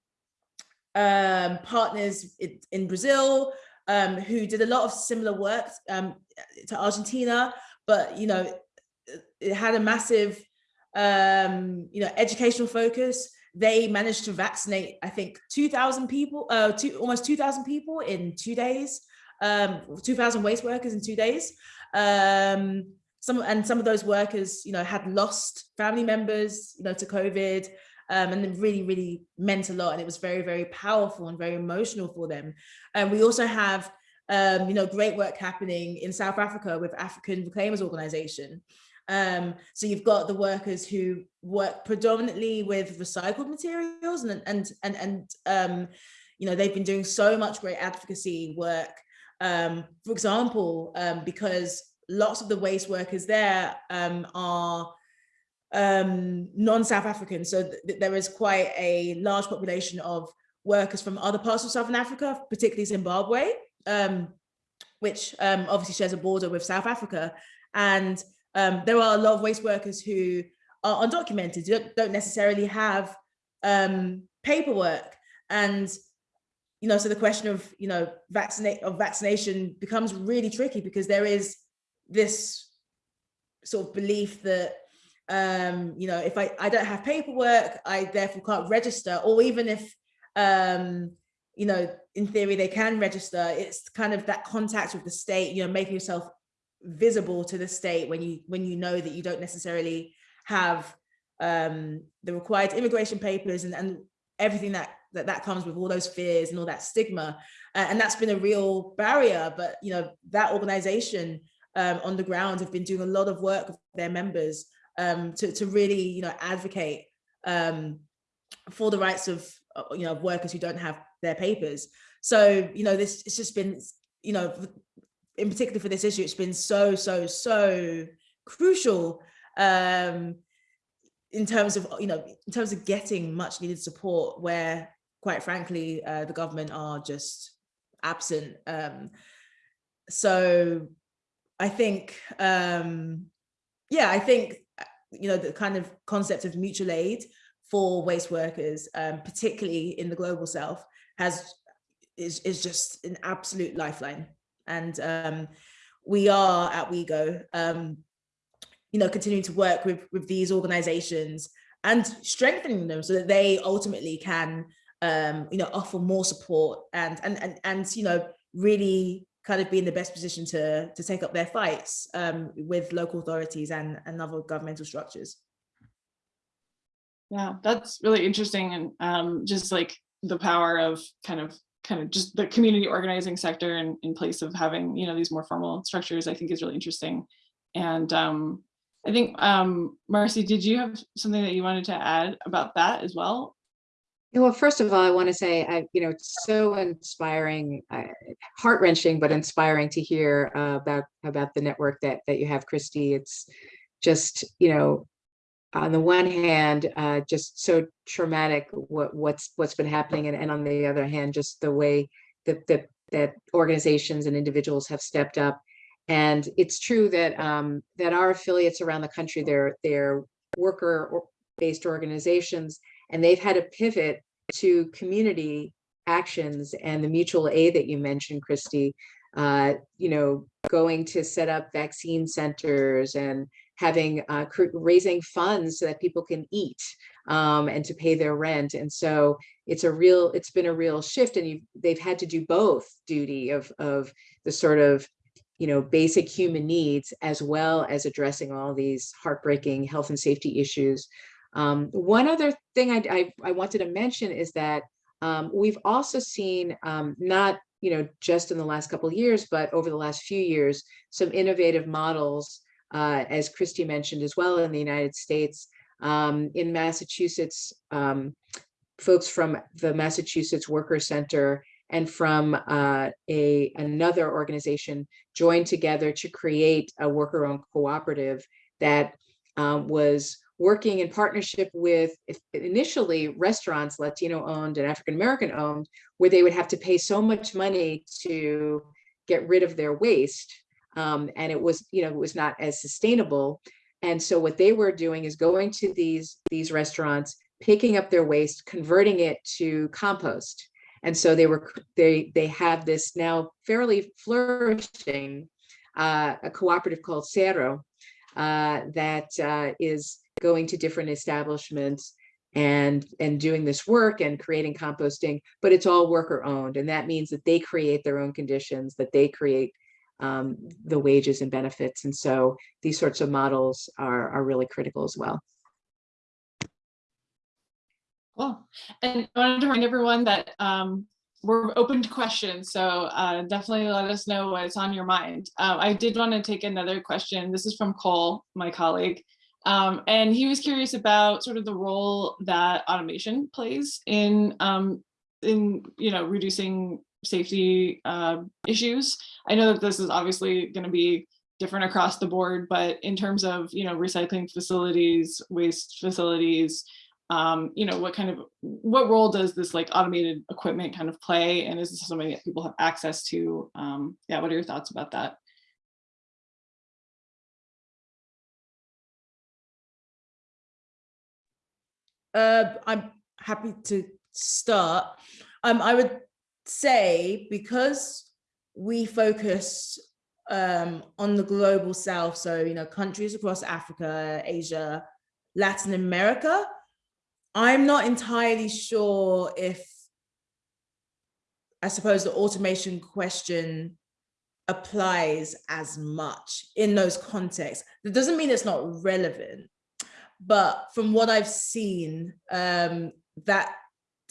um, partners in, in Brazil um, who did a lot of similar work um, to Argentina, but you know, it had a massive, um, you know, educational focus. They managed to vaccinate, I think, 2,000 people, uh, two, almost 2,000 people in two days, um, 2,000 waste workers in two days. Um, some and some of those workers, you know, had lost family members, you know, to COVID um, and it really, really meant a lot. And it was very, very powerful and very emotional for them. And we also have, um, you know, great work happening in South Africa with African Reclaimers Organization. Um, so you've got the workers who work predominantly with recycled materials and, and, and, and um, you know, they've been doing so much great advocacy work. Um, for example, um, because lots of the waste workers there um, are um, non-South African. So th there is quite a large population of workers from other parts of Southern Africa, particularly Zimbabwe, um, which um, obviously shares a border with South Africa. And um, there are a lot of waste workers who are undocumented, don't, don't necessarily have um, paperwork. And, you know, so the question of, you know, vaccinate of vaccination becomes really tricky because there is this sort of belief that um you know if i i don't have paperwork i therefore can't register or even if um you know in theory they can register it's kind of that contact with the state you know making yourself visible to the state when you when you know that you don't necessarily have um the required immigration papers and and everything that that that comes with all those fears and all that stigma uh, and that's been a real barrier but you know that organization um, on the ground have been doing a lot of work with their members um, to, to really, you know, advocate um, for the rights of, uh, you know, workers who don't have their papers. So, you know, this it's just been, you know, in particular for this issue, it's been so, so, so crucial um, in terms of, you know, in terms of getting much needed support where, quite frankly, uh, the government are just absent. Um, so I think, um, yeah, I think you know, the kind of concept of mutual aid for waste workers, um, particularly in the global south, has is, is just an absolute lifeline. And um, we are at WIEGO, um, you know, continuing to work with, with these organizations and strengthening them so that they ultimately can, um, you know, offer more support and, and, and, and, you know, really kind of be in the best position to, to take up their fights um, with local authorities and, and other governmental structures. Yeah, that's really interesting. And um, just like the power of kind of kind of just the community organizing sector in, in place of having, you know, these more formal structures, I think is really interesting. And um, I think, um, Marcy, did you have something that you wanted to add about that as well? Well, first of all, I want to say, I, you know, it's so inspiring, uh, heart wrenching, but inspiring to hear uh, about about the network that that you have, Christy. It's just, you know, on the one hand, uh, just so traumatic what what's what's been happening, and, and on the other hand, just the way that that that organizations and individuals have stepped up. And it's true that um, that our affiliates around the country, they're they're worker based organizations and they've had to pivot to community actions and the mutual aid that you mentioned, Christy, uh, you know, going to set up vaccine centers and having uh, raising funds so that people can eat um, and to pay their rent. And so it's a real, it's been a real shift and they've had to do both duty of, of the sort of, you know, basic human needs as well as addressing all these heartbreaking health and safety issues um, one other thing I, I, I, wanted to mention is that um, we've also seen um, not you know just in the last couple years, but over the last few years, some innovative models, uh, as Christy mentioned as well in the United States, Um, in Massachusetts, um, folks from the Massachusetts Worker Center and from uh, a another organization joined together to create a worker-owned cooperative that um, was working in partnership with initially restaurants, Latino owned and African American owned, where they would have to pay so much money to get rid of their waste. Um, and it was, you know, it was not as sustainable. And so what they were doing is going to these, these restaurants, picking up their waste, converting it to compost. And so they were, they, they have this now fairly flourishing, uh, a cooperative called Cero, uh, that, uh, is going to different establishments and, and doing this work and creating composting, but it's all worker owned. And that means that they create their own conditions, that they create um, the wages and benefits. And so these sorts of models are, are really critical as well. Cool. And I wanted to remind everyone that um, we're open to questions, so uh, definitely let us know what's on your mind. Uh, I did want to take another question. This is from Cole, my colleague. Um, and he was curious about sort of the role that automation plays in, um, in you know, reducing safety uh, issues. I know that this is obviously going to be different across the board, but in terms of, you know, recycling facilities, waste facilities, um, you know, what kind of, what role does this like automated equipment kind of play? And is this something that people have access to? Um, yeah, what are your thoughts about that? Uh, I'm happy to start. Um, I would say because we focus um, on the global south, so you know countries across Africa, Asia, Latin America, I'm not entirely sure if I suppose the automation question applies as much in those contexts. That doesn't mean it's not relevant, but from what I've seen, um, that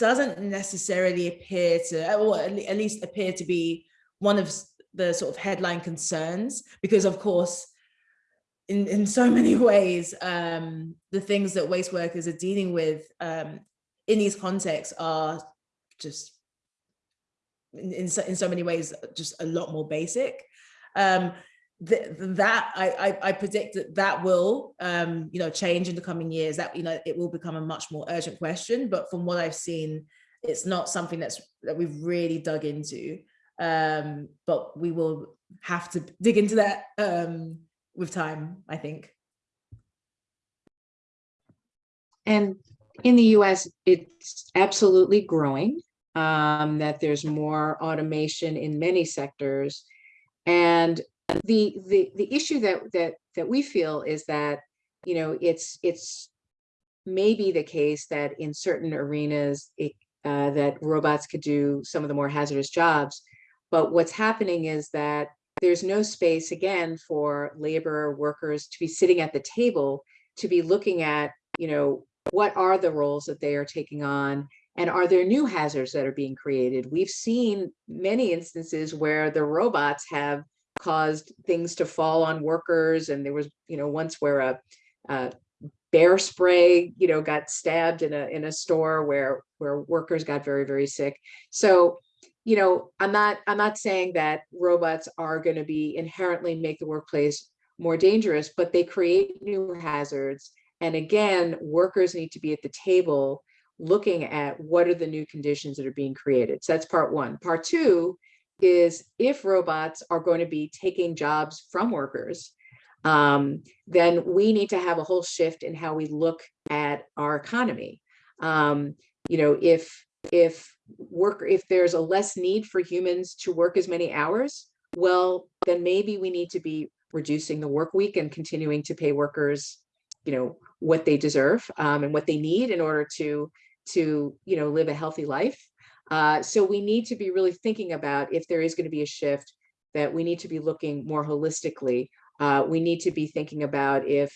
doesn't necessarily appear to, or at least appear to be one of the sort of headline concerns, because of course, in, in so many ways, um, the things that waste workers are dealing with um, in these contexts are just in, in, so, in so many ways, just a lot more basic. Um, th that I, I, I predict that that will, um, you know, change in the coming years. That you know, it will become a much more urgent question. But from what I've seen, it's not something that's that we've really dug into. Um, but we will have to dig into that um, with time, I think. And in the US, it's absolutely growing, um, that there's more automation in many sectors. And the, the, the issue that, that, that we feel is that, you know, it's, it's maybe the case that in certain arenas, it, uh, that robots could do some of the more hazardous jobs. But what's happening is that there's no space, again, for labor workers to be sitting at the table, to be looking at, you know, what are the roles that they are taking on and are there new hazards that are being created we've seen many instances where the robots have caused things to fall on workers and there was you know once where a, a bear spray you know got stabbed in a in a store where where workers got very very sick so you know i'm not i'm not saying that robots are going to be inherently make the workplace more dangerous but they create new hazards and again, workers need to be at the table looking at what are the new conditions that are being created. So that's part one. Part two is if robots are going to be taking jobs from workers, um, then we need to have a whole shift in how we look at our economy. Um, you know, if if work if there's a less need for humans to work as many hours, well, then maybe we need to be reducing the work week and continuing to pay workers you know what they deserve um, and what they need in order to to you know live a healthy life uh, so we need to be really thinking about if there is going to be a shift that we need to be looking more holistically. Uh, we need to be thinking about if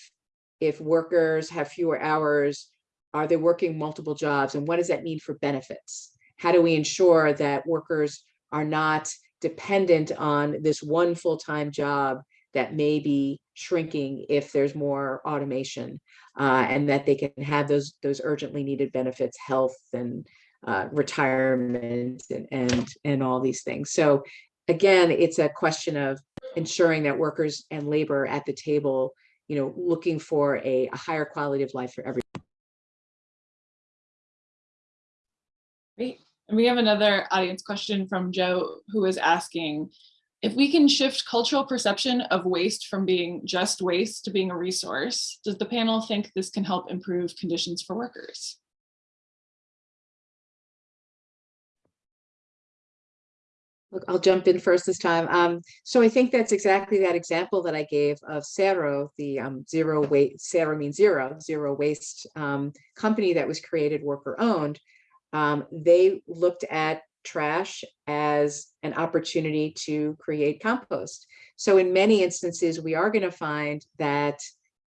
if workers have fewer hours are they working multiple jobs and what does that mean for benefits? How do we ensure that workers are not dependent on this one full-time job that may be shrinking if there's more automation uh, and that they can have those those urgently needed benefits, health and uh, retirement and, and and all these things. So again, it's a question of ensuring that workers and labor at the table, you know, looking for a, a higher quality of life for everyone. Great. And we have another audience question from Joe who is asking, if we can shift cultural perception of waste from being just waste to being a resource, does the panel think this can help improve conditions for workers? Look, I'll jump in first this time. Um, so I think that's exactly that example that I gave of Cero, the um, zero waste, Cero means zero, zero waste um, company that was created worker owned. Um, they looked at trash as an opportunity to create compost. So in many instances, we are going to find that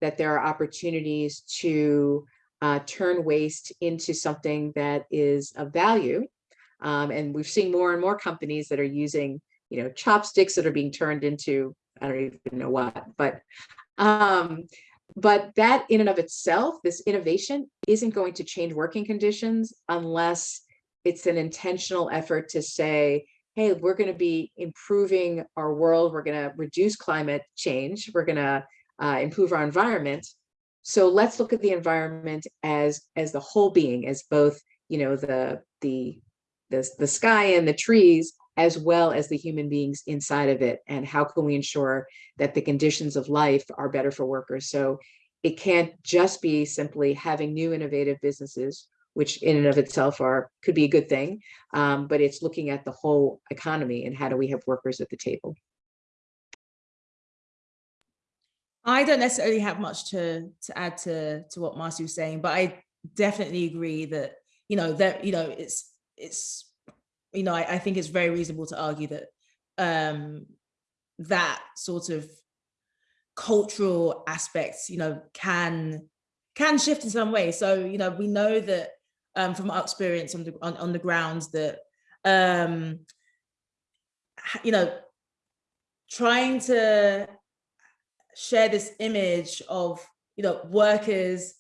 that there are opportunities to uh, turn waste into something that is of value um, and we've seen more and more companies that are using, you know, chopsticks that are being turned into, I don't even know what, but, um, but that in and of itself, this innovation isn't going to change working conditions unless it's an intentional effort to say, hey, we're going to be improving our world. We're going to reduce climate change. We're going to uh, improve our environment. So let's look at the environment as as the whole being, as both, you know, the the the, the sky and the trees, as well as the human beings inside of it. And how can we ensure that the conditions of life are better for workers? So it can't just be simply having new innovative businesses, which in and of itself are could be a good thing, um, but it's looking at the whole economy and how do we have workers at the table. I don't necessarily have much to to add to to what Marcy was saying, but I definitely agree that you know that you know it's it's you know I, I think it's very reasonable to argue that um that sort of cultural aspects you know can can shift in some way. So you know we know that um from our experience on the on, on the grounds that um you know trying to share this image of you know workers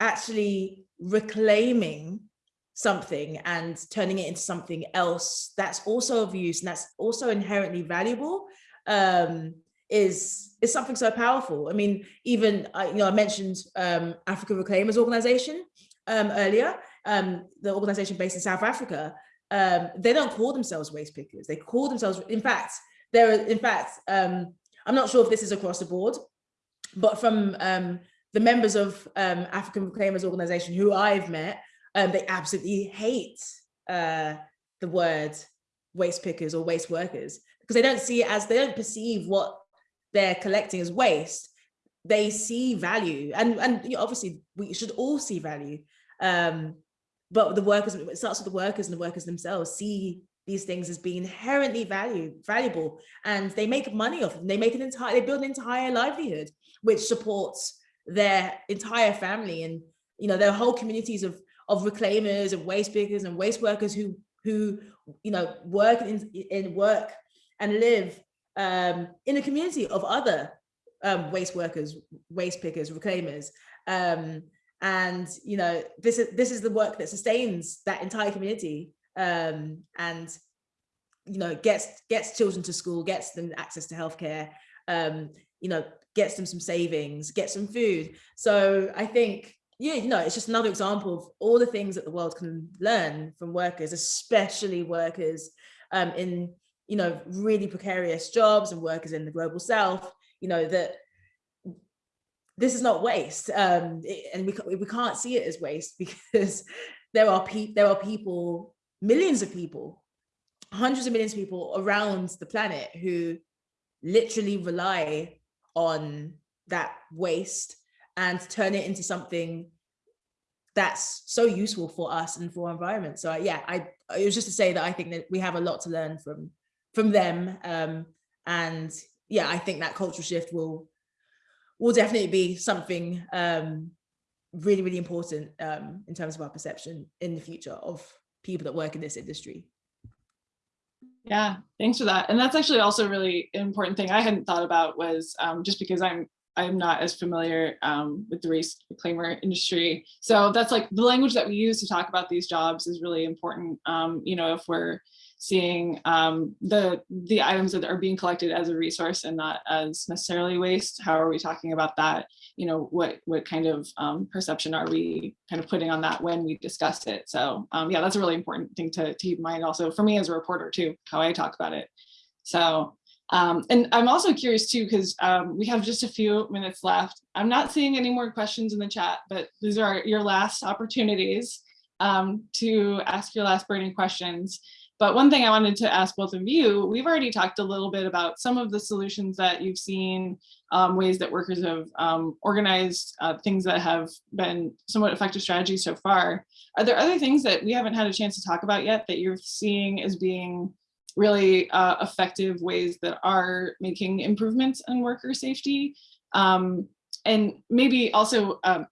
actually reclaiming something and turning it into something else that's also of use and that's also inherently valuable um, is is something so powerful. I mean, even I, you know, I mentioned um, Africa Reclaimers Organization um, earlier, um, the organization based in South Africa. Um, they don't call themselves waste pickers. They call themselves, in fact, there are, in fact, um, I'm not sure if this is across the board, but from um, the members of um, African Reclaimers Organization who I've met, um, they absolutely hate uh, the word waste pickers or waste workers because they don't see it as they don't perceive what they're collecting as waste. They see value, and and you know, obviously we should all see value. Um, but the workers, it starts with the workers and the workers themselves see these things as being inherently value, valuable, and they make money off them. They make an entire, they build an entire livelihood, which supports their entire family and you know their whole communities of of reclaimers and waste pickers and waste workers who who you know work in, in work and live um, in a community of other um, waste workers, waste pickers, reclaimers. Um, and you know this is this is the work that sustains that entire community um, and you know gets gets children to school, gets them access to healthcare, um, you know gets them some savings, gets some food. So I think yeah, you know, it's just another example of all the things that the world can learn from workers, especially workers um, in, you know, really precarious jobs and workers in the global south, you know, that this is not waste. Um, it, and we, we can't see it as waste because there are, there are people, millions of people, hundreds of millions of people around the planet who literally rely on that waste and turn it into something that's so useful for us and for our environment. So yeah, I it was just to say that I think that we have a lot to learn from from them. Um, and yeah, I think that cultural shift will will definitely be something um, really, really important um, in terms of our perception in the future of people that work in this industry. Yeah, thanks for that. And that's actually also really important thing I hadn't thought about was um, just because I'm I'm not as familiar um, with the race reclaimer industry. So that's like the language that we use to talk about these jobs is really important. Um, you know, if we're seeing um, the the items that are being collected as a resource and not as necessarily waste, how are we talking about that? You know, what what kind of um, perception are we kind of putting on that when we discuss it? So um, yeah, that's a really important thing to, to keep in mind also for me as a reporter too, how I talk about it. So um, and I'm also curious too, because um, we have just a few minutes left. I'm not seeing any more questions in the chat, but these are your last opportunities um, to ask your last burning questions. But one thing I wanted to ask both of you, we've already talked a little bit about some of the solutions that you've seen, um, ways that workers have um, organized, uh, things that have been somewhat effective strategies so far. Are there other things that we haven't had a chance to talk about yet that you're seeing as being really uh, effective ways that are making improvements in worker safety. Um, and maybe also, um,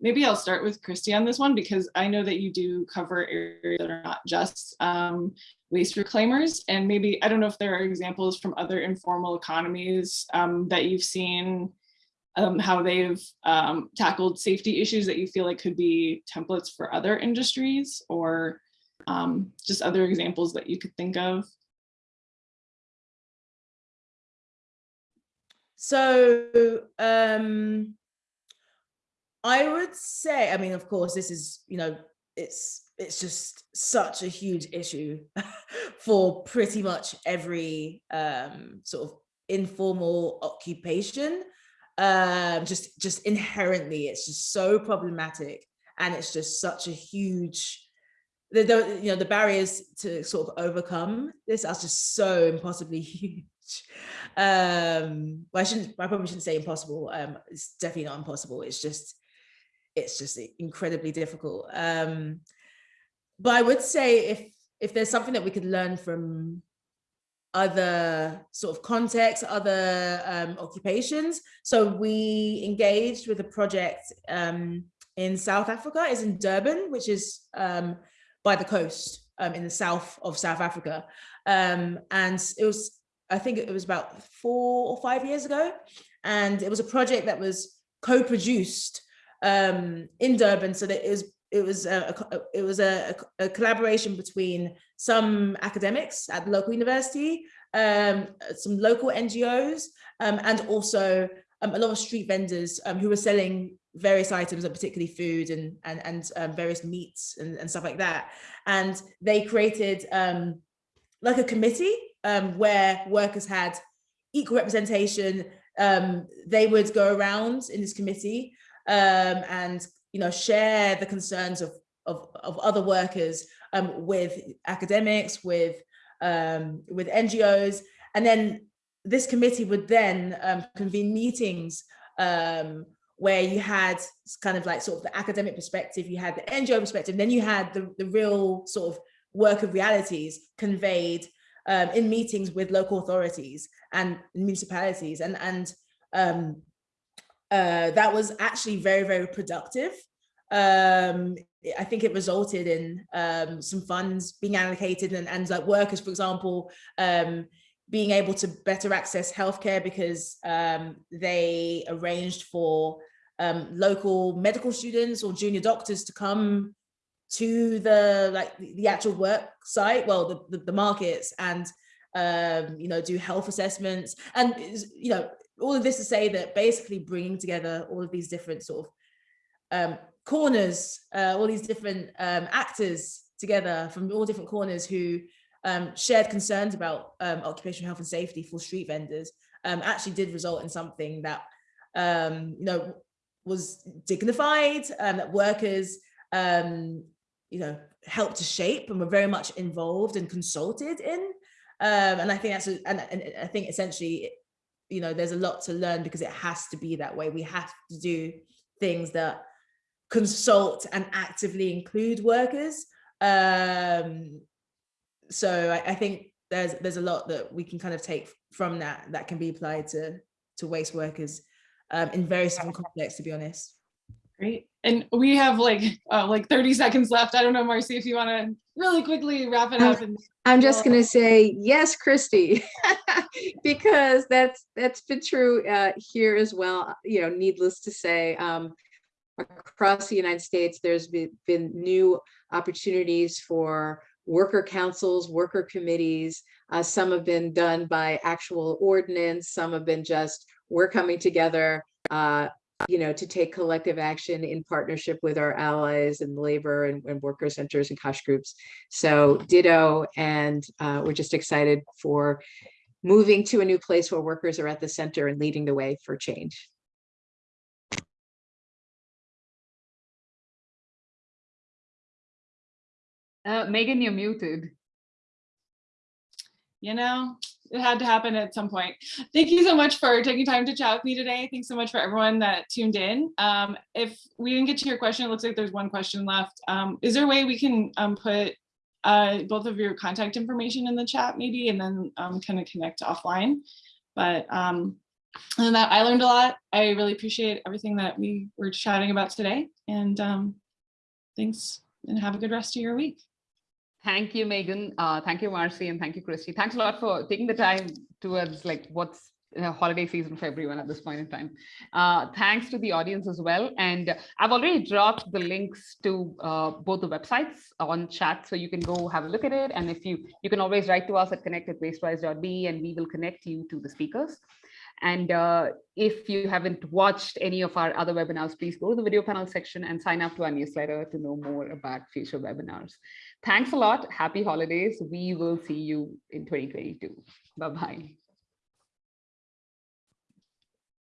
maybe I'll start with Christy on this one because I know that you do cover areas that are not just um, waste reclaimers. And maybe, I don't know if there are examples from other informal economies um, that you've seen um, how they've um, tackled safety issues that you feel like could be templates for other industries or um, just other examples that you could think of? So um, I would say, I mean, of course, this is, you know, it's it's just such a huge issue for pretty much every um, sort of informal occupation. Um, just just inherently, it's just so problematic, and it's just such a huge the, the you know the barriers to sort of overcome this are just so impossibly huge. Um well, i shouldn't i probably shouldn't say impossible um it's definitely not impossible it's just it's just incredibly difficult. Um but i would say if if there's something that we could learn from other sort of contexts other um occupations. So we engaged with a project um in south africa is in durban which is um by the coast um, in the south of South Africa. Um, and it was, I think it was about four or five years ago. And it was a project that was co-produced um, in Durban. So that it was, it was, a, it was a, a, collaboration between some academics at the local university, um, some local NGOs, um, and also um, a lot of street vendors who were selling various items, and particularly food and and and um, various meats and, and stuff like that. And they created um, like a committee um, where workers had equal representation. Um, they would go around in this committee um, and you know share the concerns of of, of other workers um, with academics, with with NGOs, and then this committee would then convene meetings um, where you had kind of like sort of the academic perspective, you had the NGO perspective, then you had the, the real sort of work of realities conveyed um, in meetings with local authorities and municipalities. And, and um, uh, that was actually very, very productive. Um, I think it resulted in um, some funds being allocated and, and like workers, for example, um, being able to better access healthcare because um, they arranged for um, local medical students or junior doctors to come to the like the actual work site, well, the, the, the markets and, um, you know, do health assessments. And, you know, all of this to say that basically bringing together all of these different sort of um, corners, uh, all these different um, actors together from all different corners who um, shared concerns about um, occupational health and safety for street vendors um, actually did result in something that, um, you know, was dignified, and that workers, um, you know, helped to shape and were very much involved and consulted in. Um, and I think that's, a, and, and I think essentially, you know, there's a lot to learn because it has to be that way. We have to do things that consult and actively include workers. Um, so I, I, think there's there's a lot that we can kind of take from that that can be applied to to waste workers um, in various different contexts, to be honest. Great. And we have like, uh, like 30 seconds left. I don't know, Marcy, if you want to really quickly wrap it up. And I'm just gonna say, yes, Christy, because that's, that's been true uh, here as well, you know, needless to say. um, Across the United States, there's been, been new opportunities for worker councils, worker committees. Uh, Some have been done by actual ordinance, some have been just, we're coming together, uh, you know, to take collective action in partnership with our allies and labor and, and worker centers and COSH groups. So ditto, and uh, we're just excited for moving to a new place where workers are at the center and leading the way for change. Uh, Megan, you're muted. you know, it had to happen at some point. Thank you so much for taking time to chat with me today. Thanks so much for everyone that tuned in. Um, if we didn't get to your question, it looks like there's one question left. Um, is there a way we can um, put uh, both of your contact information in the chat maybe, and then um, kind of connect offline? But um, than that, I learned a lot. I really appreciate everything that we were chatting about today. And um, thanks and have a good rest of your week. Thank you, Megan. Uh, thank you, Marcy, and thank you, Christy. Thanks a lot for taking the time towards like what's holiday season for everyone at this point in time. Uh, thanks to the audience as well. And I've already dropped the links to uh, both the websites on chat, so you can go have a look at it. And if you, you can always write to us at connect at wastewise.be and we will connect you to the speakers. And uh, if you haven't watched any of our other webinars, please go to the video panel section and sign up to our newsletter to know more about future webinars. Thanks a lot. Happy holidays. We will see you in 2022. Bye-bye.